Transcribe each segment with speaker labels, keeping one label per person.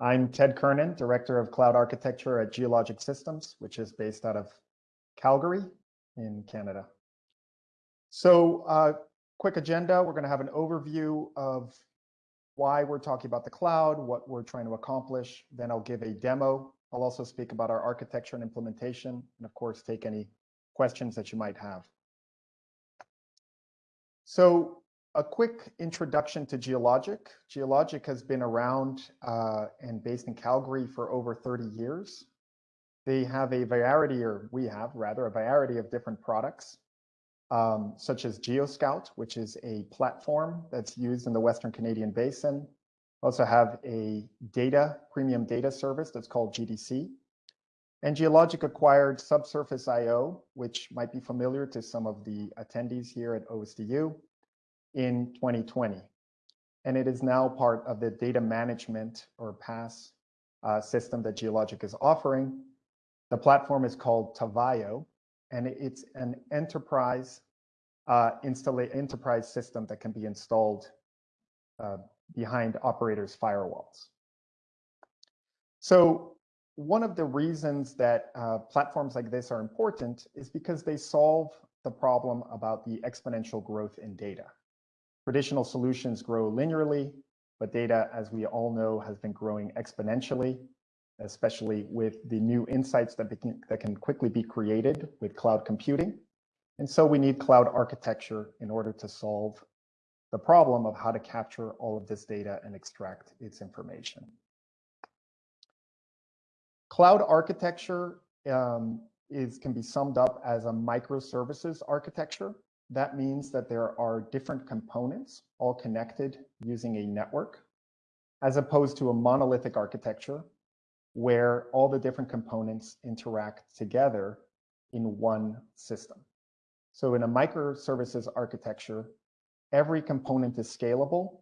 Speaker 1: I'm Ted Kernan, Director of Cloud Architecture at Geologic Systems, which is based out of Calgary in Canada. So uh, quick agenda, we're gonna have an overview of why we're talking about the cloud, what we're trying to accomplish. Then I'll give a demo. I'll also speak about our architecture and implementation, and of course, take any questions that you might have. So a quick introduction to Geologic. Geologic has been around uh, and based in Calgary for over 30 years. They have a variety, or we have rather, a variety of different products, um, such as GeoScout, which is a platform that's used in the Western Canadian Basin. Also have a data, premium data service that's called GDC. And Geologic acquired Subsurface IO, which might be familiar to some of the attendees here at OSDU in 2020. And it is now part of the data management or PASS uh, system that Geologic is offering. The platform is called Tavayo, and it's an enterprise uh, enterprise system that can be installed uh, behind operators' firewalls. So one of the reasons that uh, platforms like this are important is because they solve the problem about the exponential growth in data. Traditional solutions grow linearly, but data, as we all know, has been growing exponentially, especially with the new insights that, can, that can quickly be created with cloud computing. And so we need cloud architecture in order to solve the problem of how to capture all of this data and extract its information. Cloud architecture um, is can be summed up as a microservices architecture. That means that there are different components all connected using a network, as opposed to a monolithic architecture where all the different components interact together in one system. So in a microservices architecture, every component is scalable,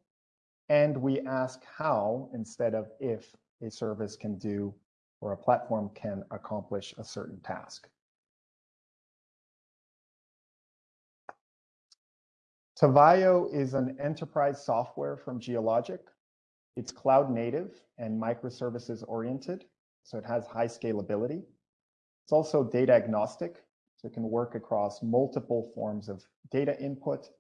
Speaker 1: and we ask how instead of if a service can do or a platform can accomplish a certain task. Tavayo is an enterprise software from Geologic. It's cloud native and microservices oriented, so it has high scalability. It's also data agnostic, so it can work across multiple forms of data input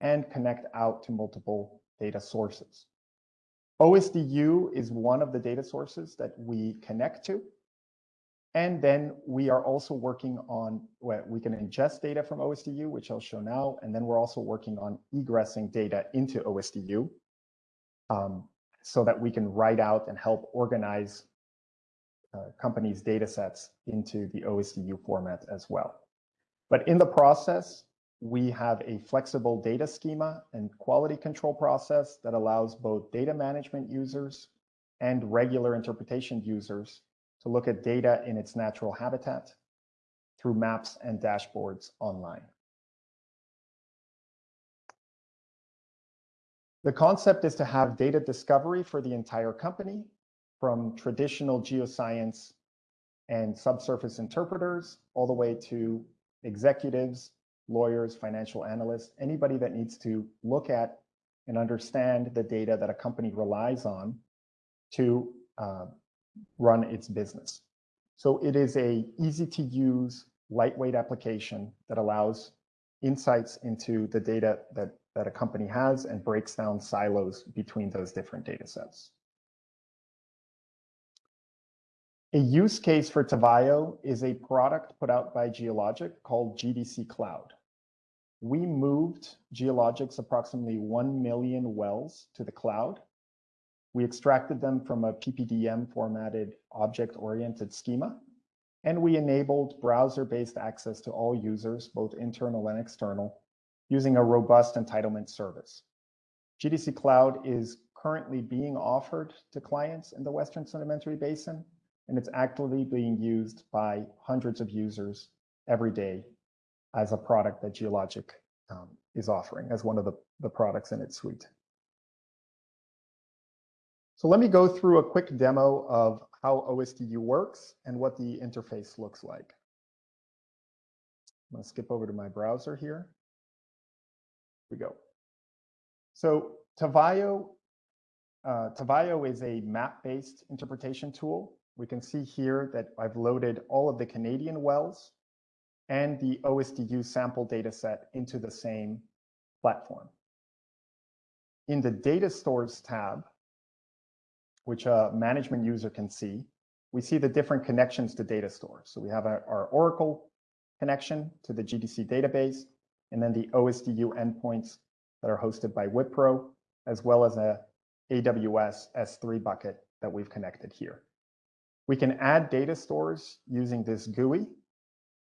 Speaker 1: and connect out to multiple data sources. OSDU is one of the data sources that we connect to. And then we are also working on, we can ingest data from OSDU, which I'll show now. And then we're also working on egressing data into OSDU um, so that we can write out and help organize uh, companies' data sets into the OSDU format as well. But in the process, we have a flexible data schema and quality control process that allows both data management users and regular interpretation users to look at data in its natural habitat through maps and dashboards online. The concept is to have data discovery for the entire company from traditional geoscience and subsurface interpreters all the way to executives, lawyers, financial analysts, anybody that needs to look at and understand the data that a company relies on to uh, run its business. So it is a easy to use, lightweight application that allows insights into the data that, that a company has and breaks down silos between those different data sets. A use case for Tavayo is a product put out by Geologic called GDC Cloud. We moved Geologic's approximately 1 million wells to the cloud we extracted them from a PPDM formatted object-oriented schema, and we enabled browser-based access to all users, both internal and external, using a robust entitlement service. GDC Cloud is currently being offered to clients in the Western Sedimentary Basin, and it's actively being used by hundreds of users every day as a product that Geologic um, is offering as one of the, the products in its suite. So let me go through a quick demo of how OSDU works and what the interface looks like. I'm going to skip over to my browser here. Here we go. So Tavayo uh, Tavayo is a map-based interpretation tool. We can see here that I've loaded all of the Canadian wells and the OSDU sample data set into the same platform. In the data stores tab, which a management user can see, we see the different connections to data stores. So we have our, Oracle connection to the GDC database, and then the OSDU endpoints that are hosted by Wipro, as well as a AWS S3 bucket that we've connected here. We can add data stores using this GUI.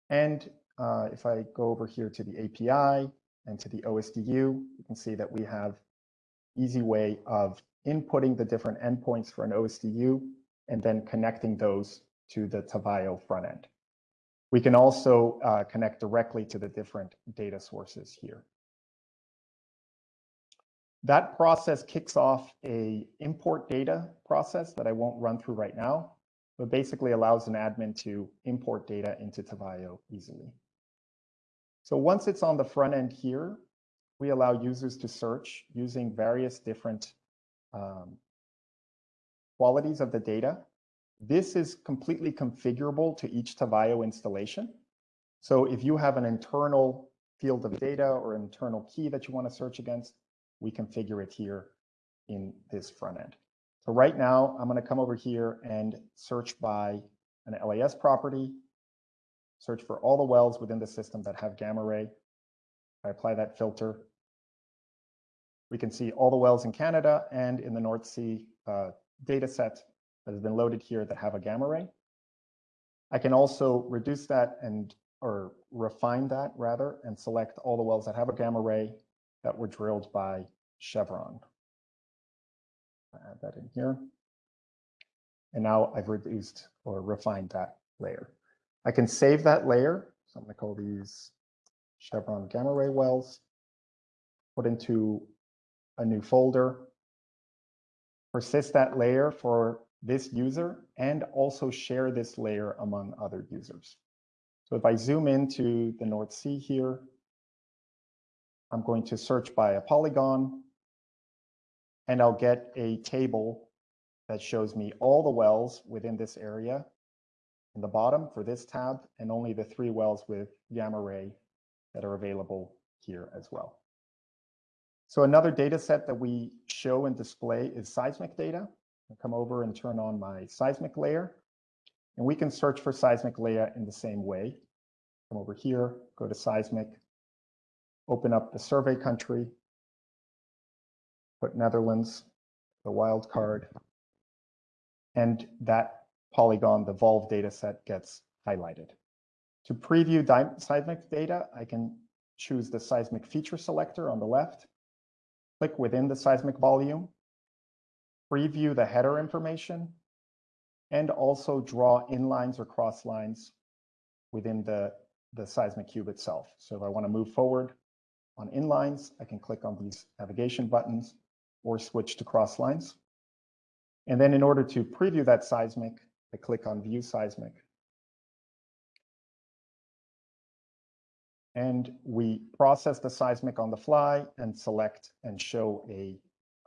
Speaker 1: And uh, if I go over here to the API and to the OSDU, you can see that we have easy way of inputting the different endpoints for an OSDU and then connecting those to the Tavayo front end. We can also uh, connect directly to the different data sources here. That process kicks off a import data process that I won't run through right now, but basically allows an admin to import data into Tavayo easily. So once it's on the front end here, we allow users to search using various different um, qualities of the data. This is completely configurable to each Tavayo installation. So if you have an internal field of data or internal key that you want to search against, we configure it here in this front end. So right now, I'm going to come over here and search by an LAS property, search for all the wells within the system that have gamma ray. I apply that filter. We can see all the wells in Canada and in the North Sea uh, data set that has been loaded here that have a gamma ray. I can also reduce that and or refine that rather and select all the wells that have a gamma ray that were drilled by Chevron. Add that in here. And now I've reduced or refined that layer. I can save that layer. So I'm going to call these Chevron gamma ray wells, put into a new folder, persist that layer for this user, and also share this layer among other users. So if I zoom into the North Sea here, I'm going to search by a polygon, and I'll get a table that shows me all the wells within this area in the bottom for this tab, and only the three wells with gamma ray that are available here as well. So another data set that we show and display is seismic data. I'll come over and turn on my seismic layer. And we can search for seismic layer in the same way. Come over here, go to seismic, open up the survey country, put Netherlands, the wild card, and that polygon, the Volve data set gets highlighted. To preview seismic data, I can choose the seismic feature selector on the left, click within the seismic volume, preview the header information, and also draw inlines or cross lines within the, the seismic cube itself. So if I want to move forward, on inlines, I can click on these navigation buttons or switch to cross lines. And then in order to preview that seismic, I click on view seismic. And we process the seismic on the fly and select and show a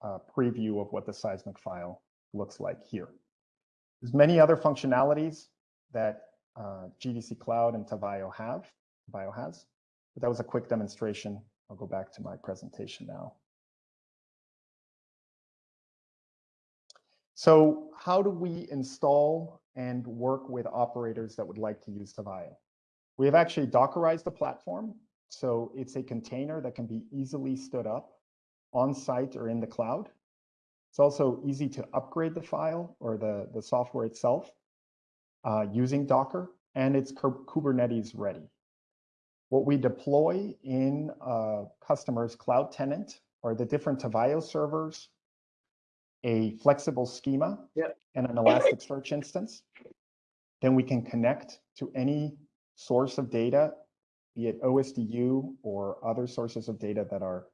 Speaker 1: uh, preview of what the seismic file looks like here. There's many other functionalities that uh, GDC Cloud and Tavayo have, Tavayo has, but that was a quick demonstration I'll go back to my presentation now. So how do we install and work with operators that would like to use Tavayo? We have actually Dockerized the platform. So it's a container that can be easily stood up on site or in the cloud. It's also easy to upgrade the file or the, the software itself uh, using Docker, and it's Kubernetes ready. What we deploy in a customer's cloud tenant are the different Tavayo servers, a flexible schema, yep. and an Elasticsearch instance. Then we can connect to any source of data, be it OSDU or other sources of data that are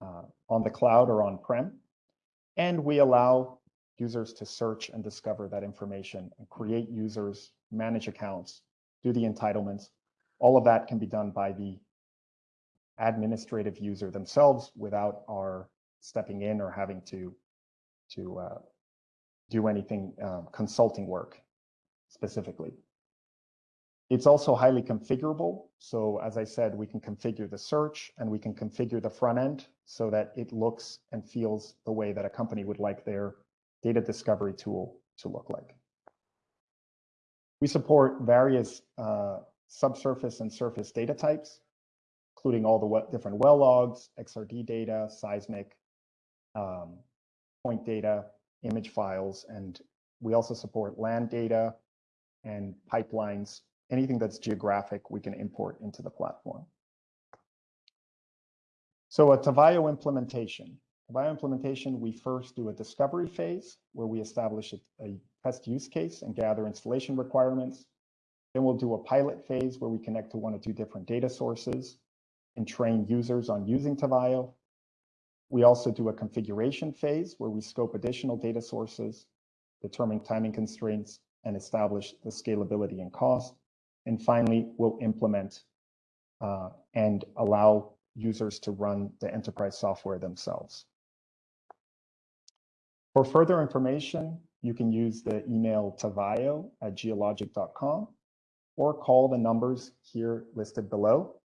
Speaker 1: uh, on the cloud or on-prem. And we allow users to search and discover that information and create users, manage accounts, do the entitlements, all of that can be done by the administrative user themselves without our stepping in or having to to uh, do anything um, consulting work specifically. It's also highly configurable. So as I said, we can configure the search and we can configure the front end so that it looks and feels the way that a company would like their data discovery tool to look like. We support various uh, subsurface and surface data types, including all the different well logs, XRD data, seismic, um, point data, image files, and we also support land data and pipelines anything that's geographic, we can import into the platform. So a Tavayo implementation. Tavayo implementation, we first do a discovery phase where we establish a, a test use case and gather installation requirements. Then we'll do a pilot phase where we connect to one or two different data sources and train users on using Tavayo. We also do a configuration phase where we scope additional data sources, determine timing constraints, and establish the scalability and cost. And finally, we'll implement uh, and allow users to run the enterprise software themselves. For further information, you can use the email tavayo at geologic.com or call the numbers here listed below.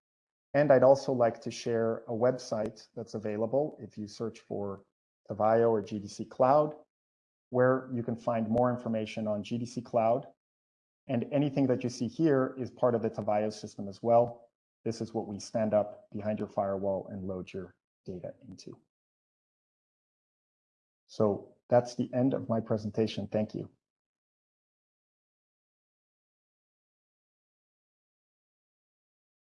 Speaker 1: And I'd also like to share a website that's available if you search for Tavayo or GDC Cloud, where you can find more information on GDC Cloud and anything that you see here is part of the Tavayo system as well. This is what we stand up behind your firewall and load your data into. So that's the end of my presentation. Thank you.